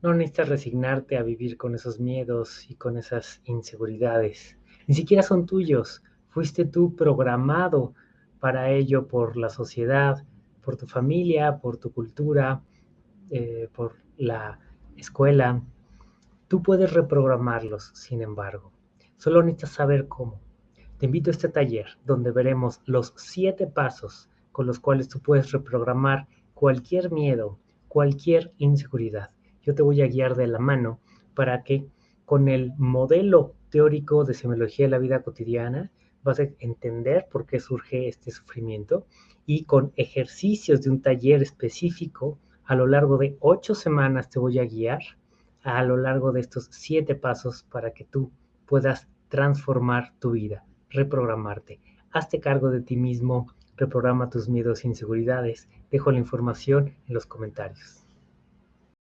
No necesitas resignarte a vivir con esos miedos y con esas inseguridades. Ni siquiera son tuyos. Fuiste tú programado para ello por la sociedad, por tu familia, por tu cultura, eh, por la escuela. Tú puedes reprogramarlos, sin embargo. Solo necesitas saber cómo. Te invito a este taller donde veremos los siete pasos con los cuales tú puedes reprogramar cualquier miedo, cualquier inseguridad yo te voy a guiar de la mano para que con el modelo teórico de semiología de la vida cotidiana vas a entender por qué surge este sufrimiento y con ejercicios de un taller específico a lo largo de ocho semanas te voy a guiar a lo largo de estos siete pasos para que tú puedas transformar tu vida, reprogramarte. Hazte cargo de ti mismo, reprograma tus miedos e inseguridades. Dejo la información en los comentarios.